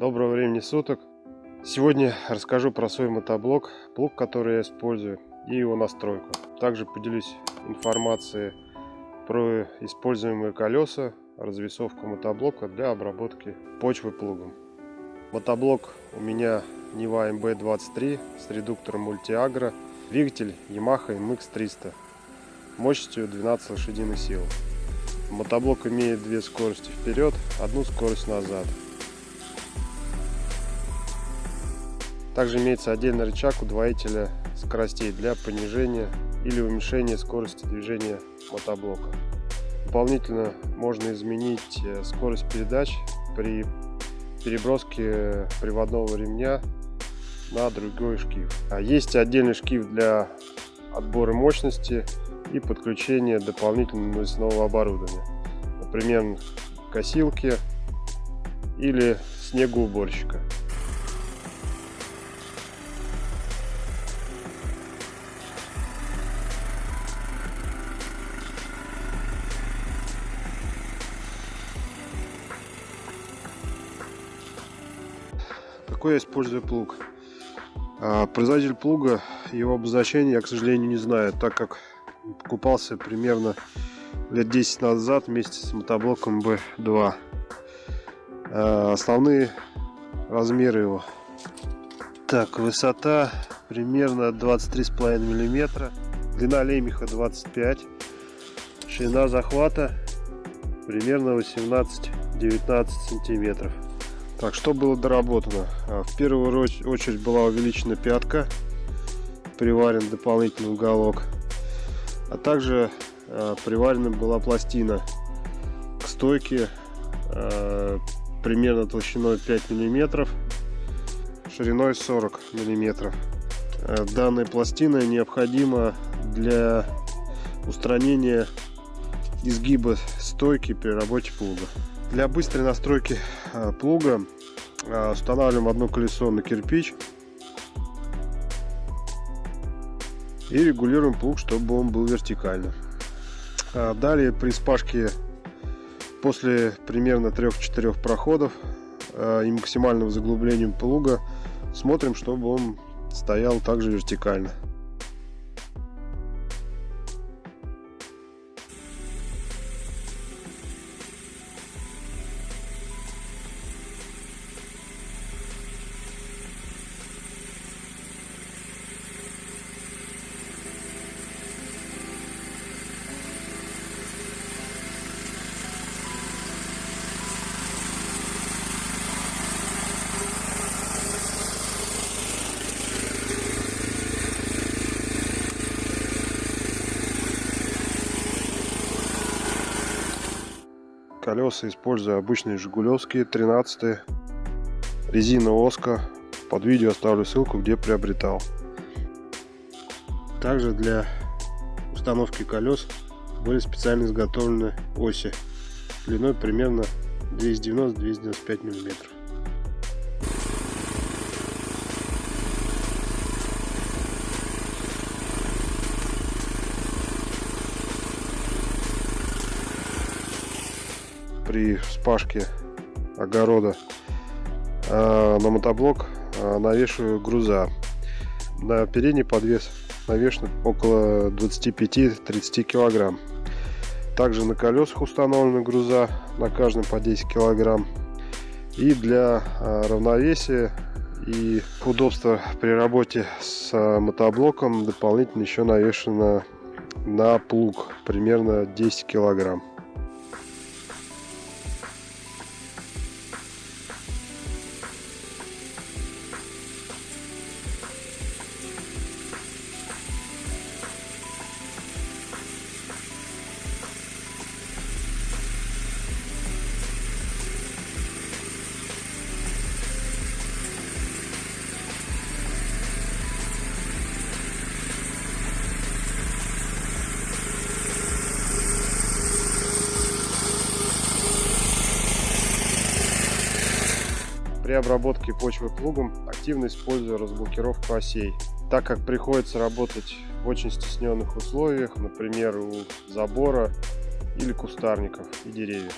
Доброго времени суток. Сегодня расскажу про свой мотоблок, плуг, который я использую и его настройку. Также поделюсь информацией про используемые колеса, развесовку мотоблока для обработки почвы плугом. Мотоблок у меня Нива МБ-23 с редуктором Multiagro, двигатель Yamaha MX-300 мощностью 12 лошадиных сил. Мотоблок имеет две скорости вперед, одну скорость назад. Также имеется отдельный рычаг удвоителя скоростей для понижения или уменьшения скорости движения мотоблока. Дополнительно можно изменить э, скорость передач при переброске приводного ремня на другой шкив. А есть отдельный шкив для отбора мощности и подключения дополнительного навесного оборудования. Например, косилки или снегоуборщика. Я использую плуг. А, производитель плуга, его обозначение я, к сожалению, не знаю, так как покупался примерно лет 10 назад вместе с мотоблоком B2. А, основные размеры его. Так, высота примерно 23,5 миллиметра, длина лемеха 25, ширина захвата примерно 18-19 сантиметров. Так, что было доработано? А, в первую очередь была увеличена пятка, приварен дополнительный уголок, а также а, приварена была пластина к стойке а, примерно толщиной 5 миллиметров, шириной 40 миллиметров. Данная пластина необходима для устранения изгиба стойки при работе плуга. Для быстрой настройки плуга устанавливаем одно колесо на кирпич и регулируем плуг, чтобы он был вертикально. А далее при спашке после примерно 3-4 проходов э, и максимального заглубления плуга смотрим, чтобы он стоял также вертикально. Колеса использую обычные жигулевские 13 резина оска под видео оставлю ссылку где приобретал. Также для установки колес были специально изготовлены оси длиной примерно 290-295 миллиметров при вспашке огорода а, на мотоблок а, навешиваю груза. На передний подвес навешено около 25-30 килограмм. Также на колесах установлены груза на каждом по 10 килограмм. И для а, равновесия и удобства при работе с мотоблоком дополнительно еще навешено на плуг примерно 10 килограмм. При обработке почвы плугом активно использую разблокировку осей, так как приходится работать в очень стесненных условиях, например, у забора или кустарников и деревьев.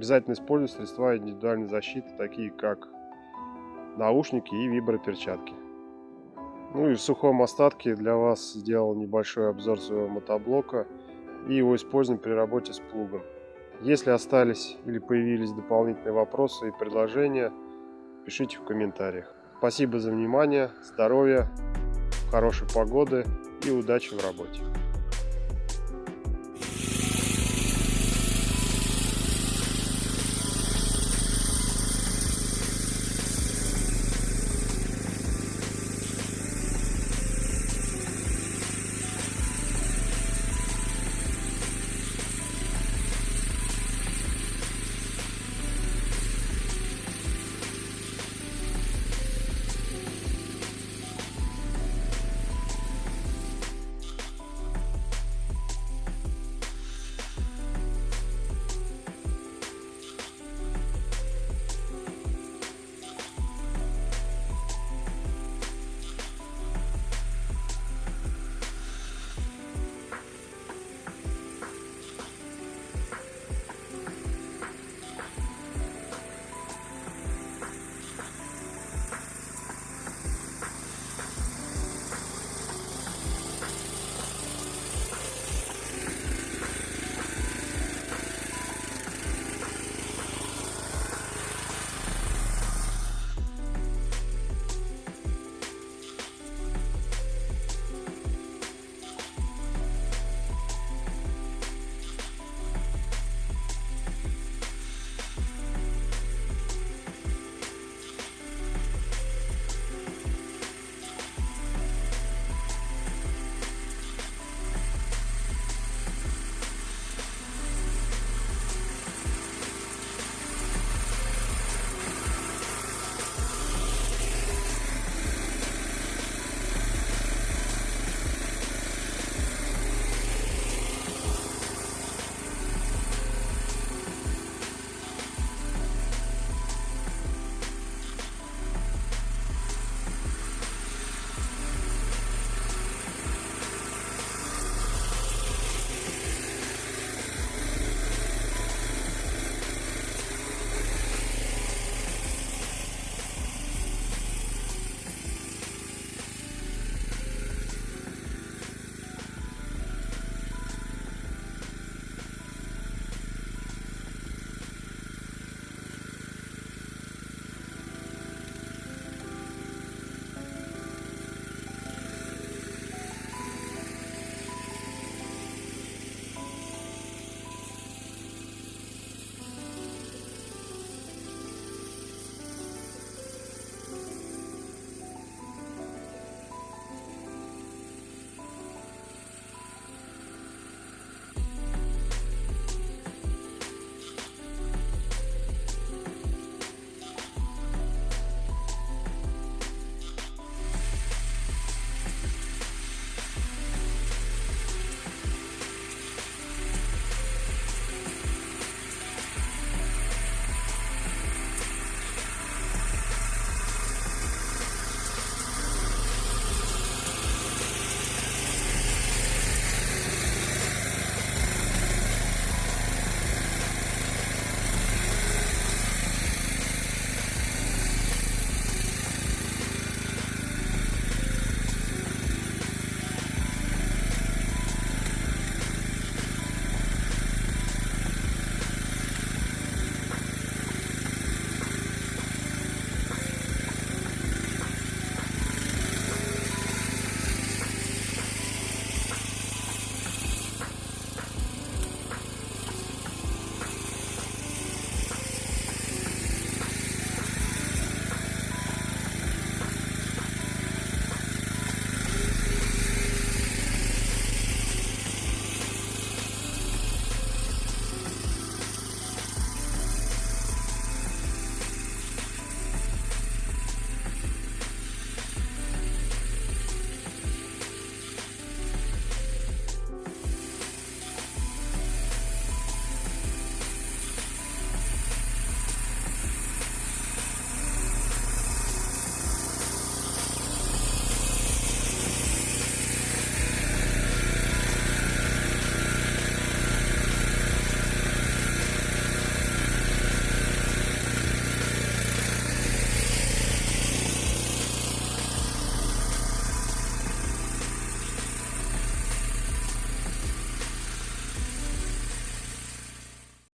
Обязательно используйте средства индивидуальной защиты, такие как наушники и виброперчатки. Ну и в сухом остатке для вас сделал небольшой обзор своего мотоблока и его использования при работе с плугом. Если остались или появились дополнительные вопросы и предложения, пишите в комментариях. Спасибо за внимание, здоровья, хорошей погоды и удачи в работе.